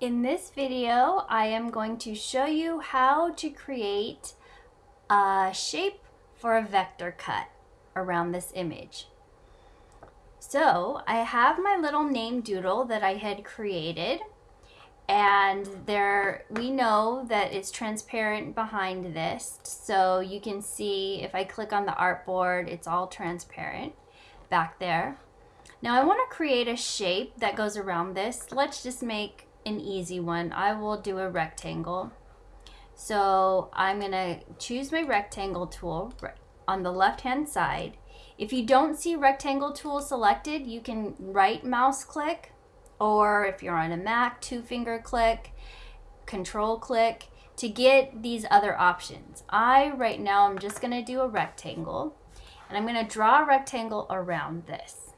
In this video, I am going to show you how to create a shape for a vector cut around this image. So I have my little name doodle that I had created and there we know that it's transparent behind this so you can see if I click on the artboard it's all transparent back there. Now I want to create a shape that goes around this. Let's just make an easy one. I will do a rectangle. So I'm going to choose my rectangle tool on the left hand side. If you don't see rectangle tool selected, you can right mouse click or if you're on a Mac, two finger click, control click to get these other options. I right now I'm just going to do a rectangle and I'm going to draw a rectangle around this.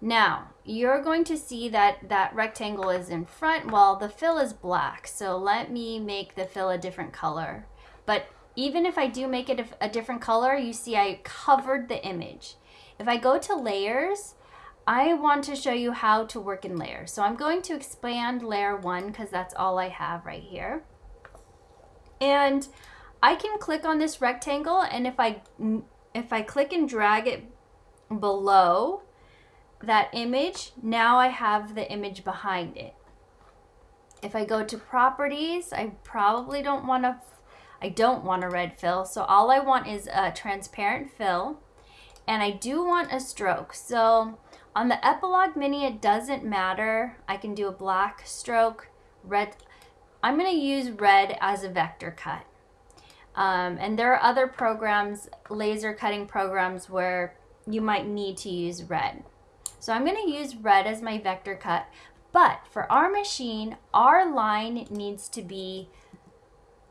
Now, you're going to see that that rectangle is in front while the fill is black. So let me make the fill a different color. But even if I do make it a different color, you see I covered the image. If I go to layers, I want to show you how to work in layers. So I'm going to expand layer one because that's all I have right here. And I can click on this rectangle and if I if I click and drag it below, that image, now I have the image behind it. If I go to properties, I probably don't want to, I don't want a red fill. So all I want is a transparent fill and I do want a stroke. So on the Epilog Mini, it doesn't matter. I can do a black stroke, red. I'm going to use red as a vector cut. Um, and there are other programs, laser cutting programs, where you might need to use red. So I'm going to use red as my vector cut, but for our machine, our line needs to be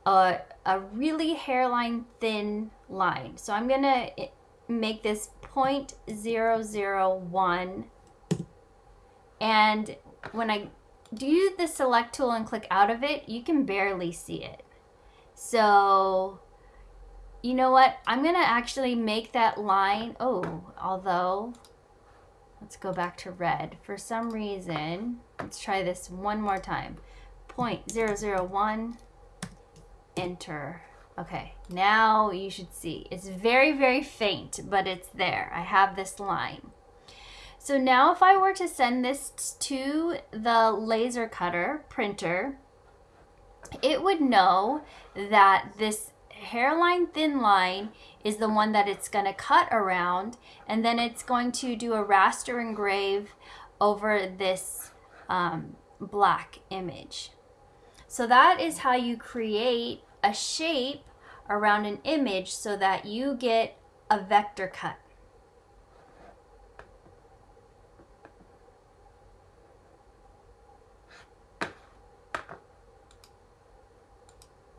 a, a really hairline thin line. So I'm going to eh, make this 0.001 and when I do the select tool and click out of it, you can barely see it. So you know what? I'm going to actually make that line. Oh, although Let's go back to red. For some reason, let's try this one more time. 0.001, enter. Okay, now you should see. It's very, very faint, but it's there. I have this line. So now if I were to send this to the laser cutter printer, it would know that this hairline thin line is the one that it's going to cut around and then it's going to do a raster engrave over this um, black image. So that is how you create a shape around an image so that you get a vector cut.